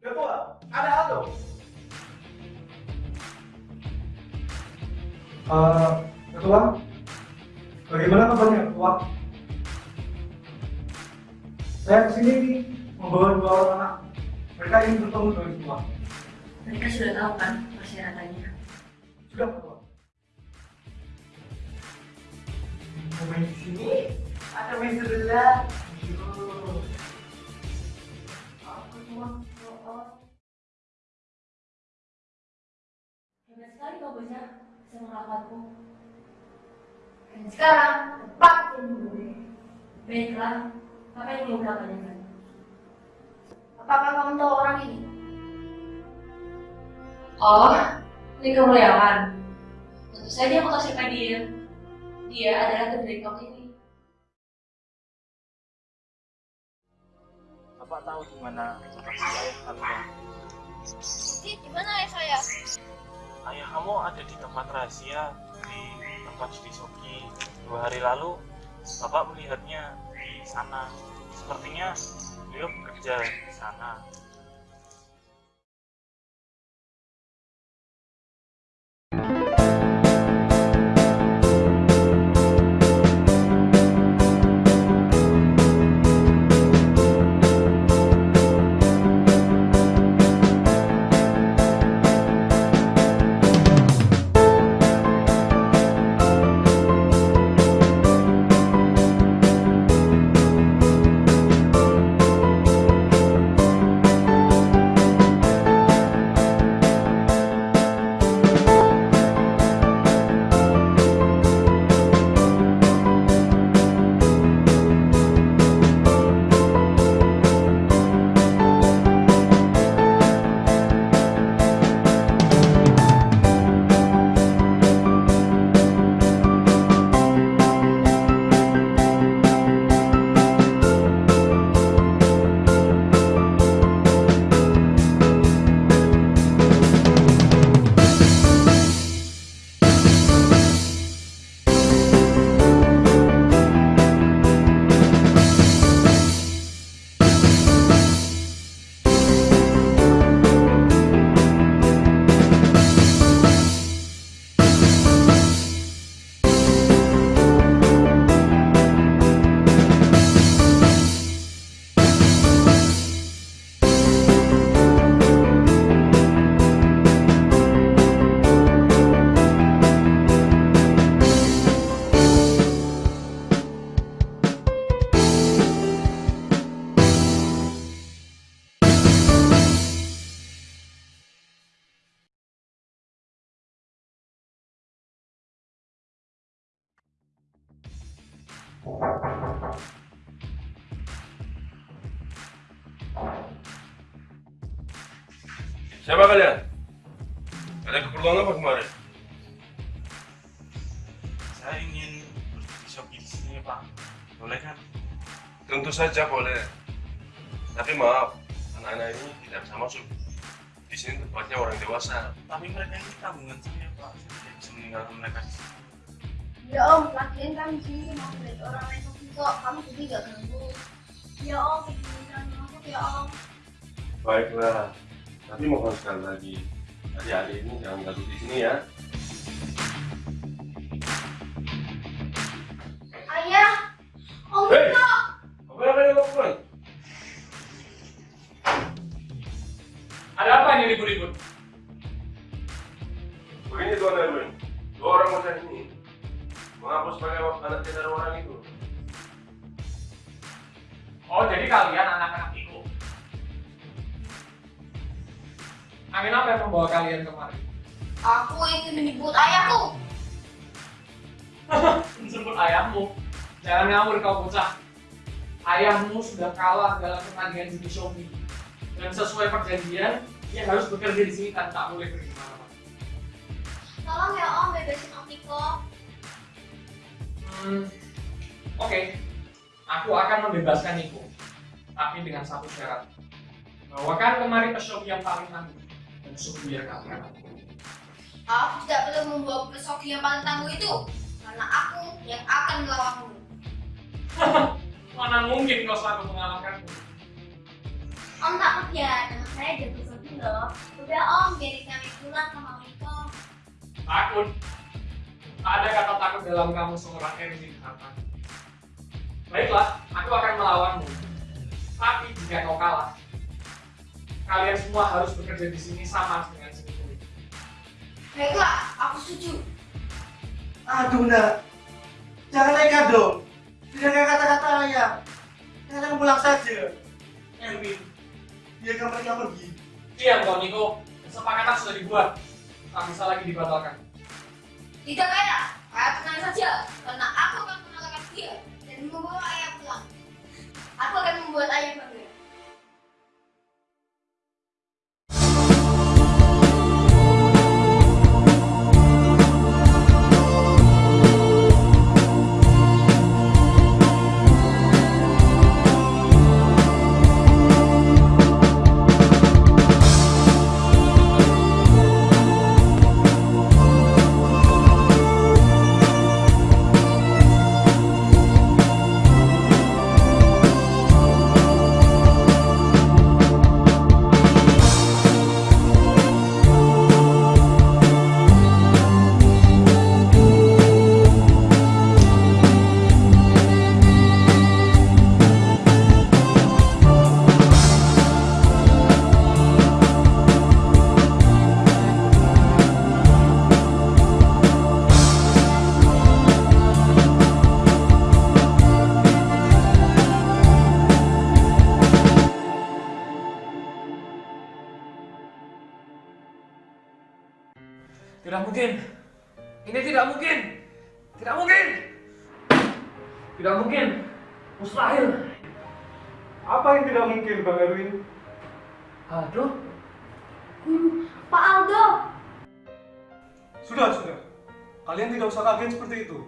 Ketua, ada apa? Uh, ketua, bagaimana kabarnya ketua? Saya ke sini membawa dua orang anak. Mereka ingin bertemu dengan ketua. Mereka sudah tahu kan persyaratannya. Sudah ketua. Mau main di sini? Ada main sebelah. Sekali kau bocah bisa mengalahkanku. Dan sekarang tepat yang gue. Baiklah, apa yang mau kau tanyakan? Apakah kamu tahu orang ini? Oh, ini kemuliaan. Tentu saja aku tahu siapa dia. Dia adalah direktur ini. Bapak tahu di mana lokasi ayah kalian? Di gimana ya saya? Ayah kamu ada di tempat rahasia di tempat Judi Soki. Dua hari lalu, Bapak melihatnya di sana. Sepertinya beliau bekerja di sana. Siapa kalian? Ada keperluan apa kemarin? Saya ingin Soki di sini, Pak. Boleh kan? Tentu saja boleh. Tapi maaf, anak-anak ini tidak bisa masuk. Di sini tempatnya orang dewasa. Tapi mereka ini tabungan saya, Pak. Saya tidak bisa meninggalkan mereka di sini. Ya om, lagian kan di sini mau beli orang lain kok, kamu jadi gak ganggu. Ya om, jangan masuk ya om. Baiklah, tapi mohon sekali lagi, adik-adik ini jangan ganggu di sini ya. Ayah, om Hei! Niko. Apa yang kalian lakukan? Ada apa ini ribut-ribut? Begini Tuan Erwin, dua orang bocah ini mengaku sebagai anak tidak orang itu. Oh, jadi kalian anak-anak itu. Angin apa yang membawa kalian kemari? Aku ingin menyebut ayahku. Sebut ayahmu. Jangan ngawur kau bocah. Ayahmu sudah kalah dalam pertandingan judi shogi. Dan sesuai perjanjian, dia harus bekerja di sini dan tak boleh pergi ke mana-mana. Tolong ya om, bebasin om Niko. Hmm, Oke, aku akan membebaskan Niko. Tapi dengan satu syarat. Bawakan kemari pesogi yang paling tangguh. Dan suruh dia kalian. Aku tidak perlu membawa pesogi yang paling tangguh itu. Karena aku yang akan melawanmu. Mana mungkin kau selalu mengalahkanku? Om tak percaya dengan saya jatuh sedih loh. Udah om, biarin kami pulang sama Miko. Takut. Tak ada kata takut dalam kamu seorang Erwin Hartan. Baiklah, aku akan melawanmu. Tapi jika kau kalah, kalian semua harus bekerja di sini sama dengan si Miko. Baiklah, aku setuju. Aduh nak, jangan nekat dong. Dengarkan kata-kata ayah. Katakan pulang saja. Erwin, biarkan mereka pergi. Diam kau Niko, kesepakatan sudah dibuat. Tak bisa lagi dibatalkan. Tidak ayah, ayah tenang saja. Karena aku akan mengalahkan dia dan membawa ayah pulang. Aku akan membuat ayah bangga. Mungkin, Bang Erwin? Aduh. Pak Aldo, Sudah, sudah. Kalian tidak usah kaget seperti itu.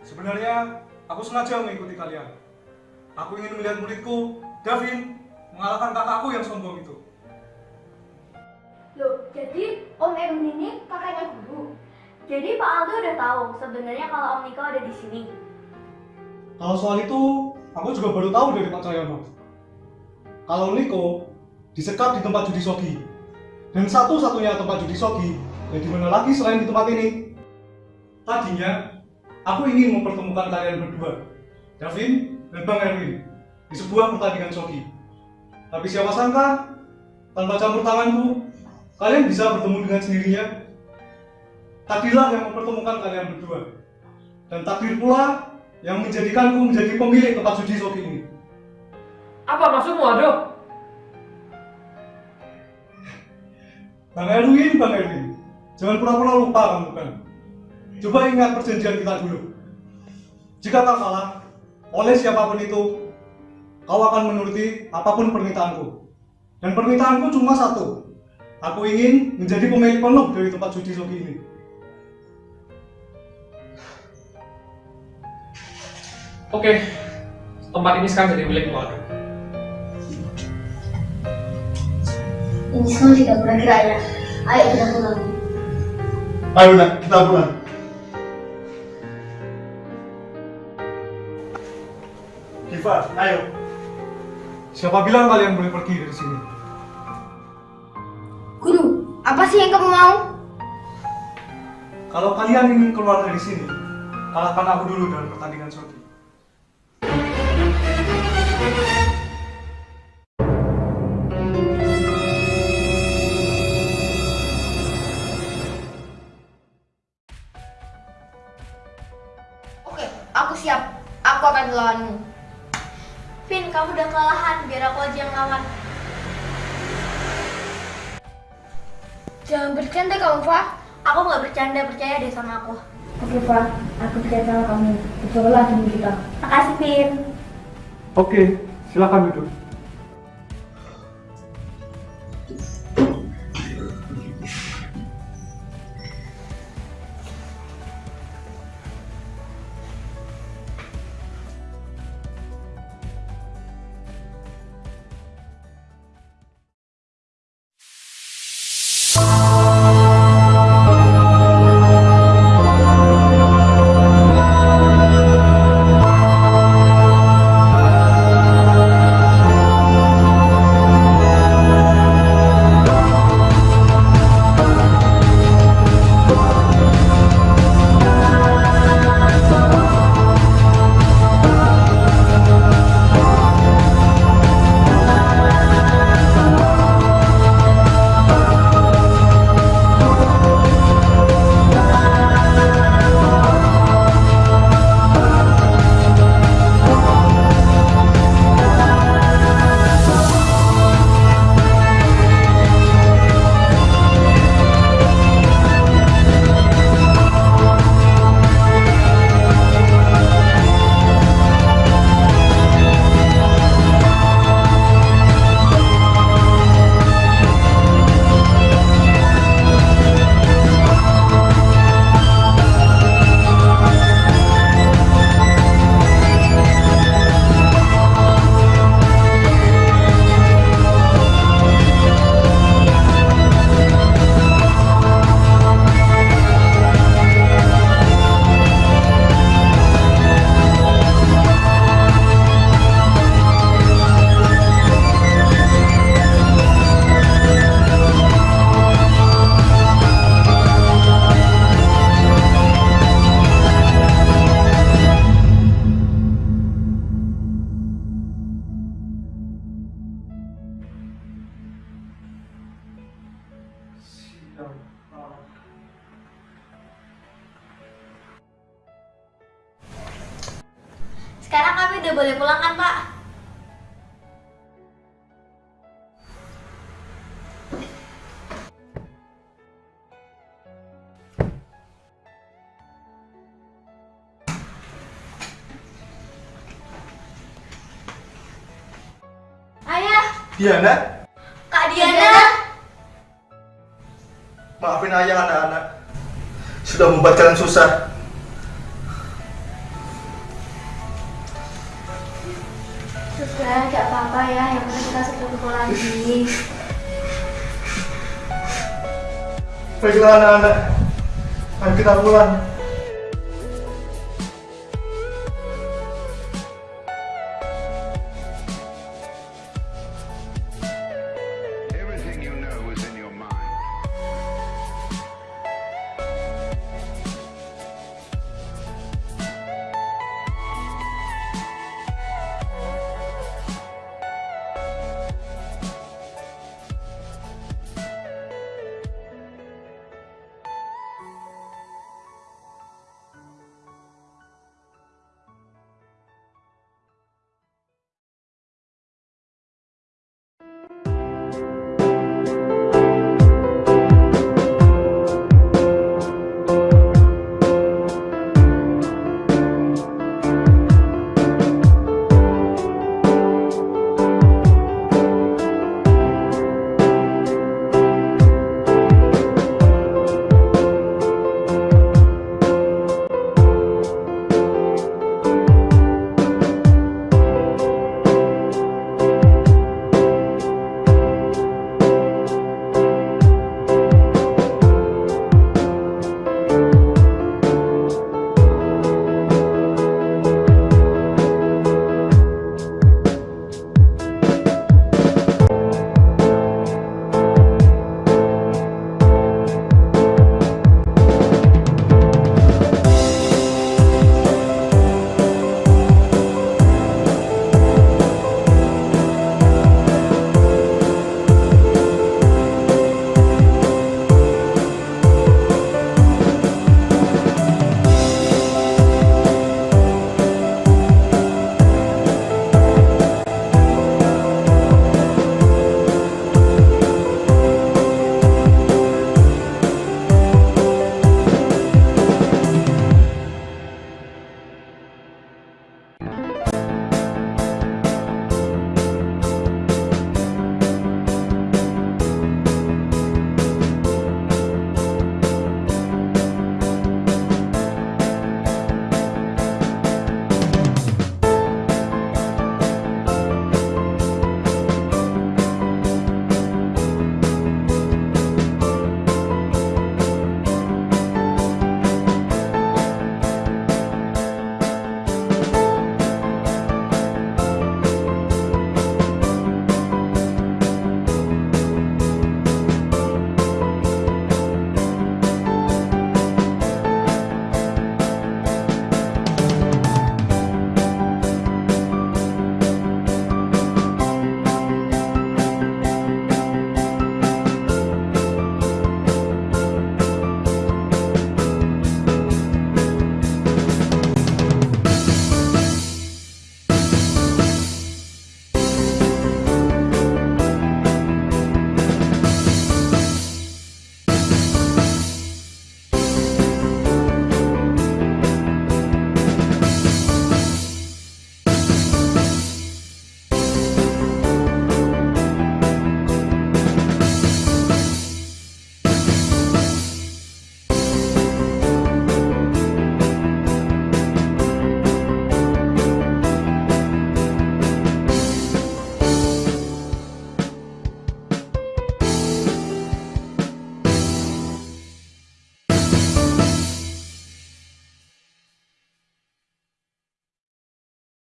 Sebenarnya, aku sengaja mengikuti kalian. Aku ingin melihat muridku, Davin, mengalahkan kakakku yang sombong itu. Loh, jadi Om Erwin ini kakaknya guru. Jadi Pak Aldo udah tahu sebenarnya kalau Om Niko ada di sini. Kalau soal itu, aku juga baru tahu dari Pak Cahyono. Kalau Niko disekap di tempat judi sogi. Dan satu-satunya tempat judi sogi, ya di mana lagi selain di tempat ini. Tadinya, aku ingin mempertemukan kalian berdua, Davin dan Bang Erwin, di sebuah pertandingan sogi. Tapi siapa sangka, tanpa campur tanganku, kalian bisa bertemu dengan sendirinya. Takdirlah yang mempertemukan kalian berdua. Dan takdir pula yang menjadikanku menjadi pemilik tempat judi sogi ini. Apa maksudmu, Ado? Bang Erwin, Bang Erwin, jangan pura-pura lupa kamu kan. Coba ingat perjanjian kita dulu. Jika tak salah, oleh siapa pun itu, kau akan menuruti apa pun permintaanku. Dan permintaanku cuma satu. Aku ingin menjadi pemilik penuh dari tempat judi sogi ini. Oke. Tempat ini sekarang jadi milikmu, Ado. Ini semua tidak kira-kira ya. Ayo kita pulang. Ayo nak, kita pulang. Diva, ayo. Siapa bilang kalian boleh pergi dari sini? Guru, apa sih yang kamu mau? Kalau kalian ingin keluar dari sini, kalahkan aku dulu dalam pertandingan sogi. Aku siap. Aku akan melawanmu. Vin, kamu udah kelelahan, biar aku aja yang lawan. Jangan bercanda kamu, Pak. Aku nggak bercanda, percaya deh sama aku. Oke, Pak. Aku percaya sama kamu. Cobalah demi kita. Makasih, Vin. Oke, silakan duduk. Sekarang kami udah boleh pulang kan, Pak? Ayah, Diana, Kak Diana. maafin ayah anak-anak. Sudah membuat kalian susah. Sudah, gak apa-apa ya. Yang penting kita kumpul lagi. Baiklah anak-anak. Ayo kita pulang.